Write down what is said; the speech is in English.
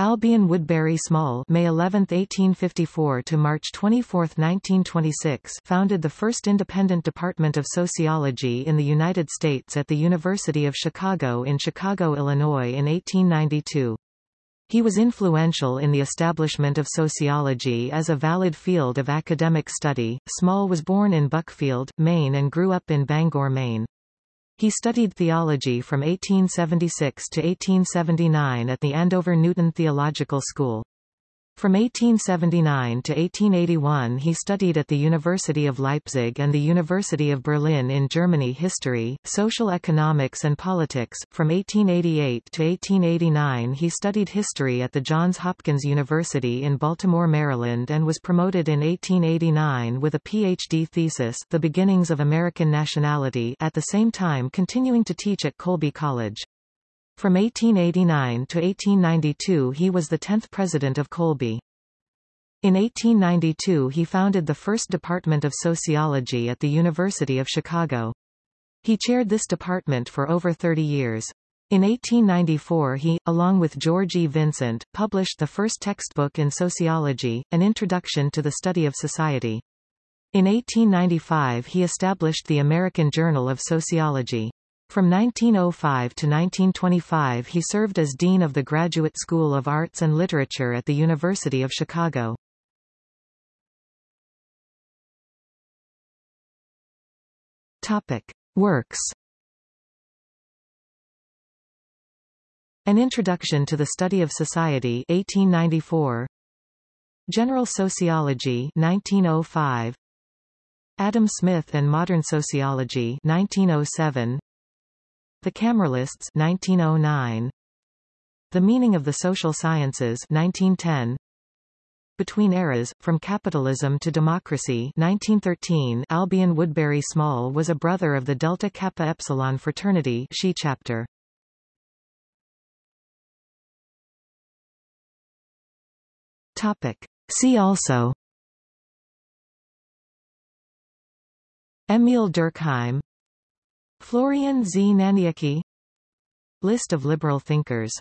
Albion Woodbury Small May 11, 1854 to March 24, 1926 founded the first independent department of sociology in the United States at the University of Chicago in Chicago, Illinois in 1892. He was influential in the establishment of sociology as a valid field of academic study. Small was born in Buckfield, Maine and grew up in Bangor, Maine. He studied theology from 1876 to 1879 at the Andover Newton Theological School. From 1879 to 1881 he studied at the University of Leipzig and the University of Berlin in Germany history, social economics and politics. From 1888 to 1889 he studied history at the Johns Hopkins University in Baltimore, Maryland and was promoted in 1889 with a PhD thesis The Beginnings of American Nationality at the same time continuing to teach at Colby College. From 1889 to 1892 he was the 10th president of Colby. In 1892 he founded the first department of sociology at the University of Chicago. He chaired this department for over 30 years. In 1894 he, along with George E. Vincent, published the first textbook in sociology, An Introduction to the Study of Society. In 1895 he established the American Journal of Sociology. From 1905 to 1925 he served as Dean of the Graduate School of Arts and Literature at the University of Chicago. Topic. Works An Introduction to the Study of Society 1894 General Sociology 1905 Adam Smith and Modern Sociology 1907 the Cameralists 1909. The Meaning of the Social Sciences 1910. Between Eras, From Capitalism to Democracy 1913 Albion Woodbury Small was a brother of the Delta Kappa Epsilon fraternity Xi chapter. Topic. See also Émile Durkheim Florian Znaniecki List of liberal thinkers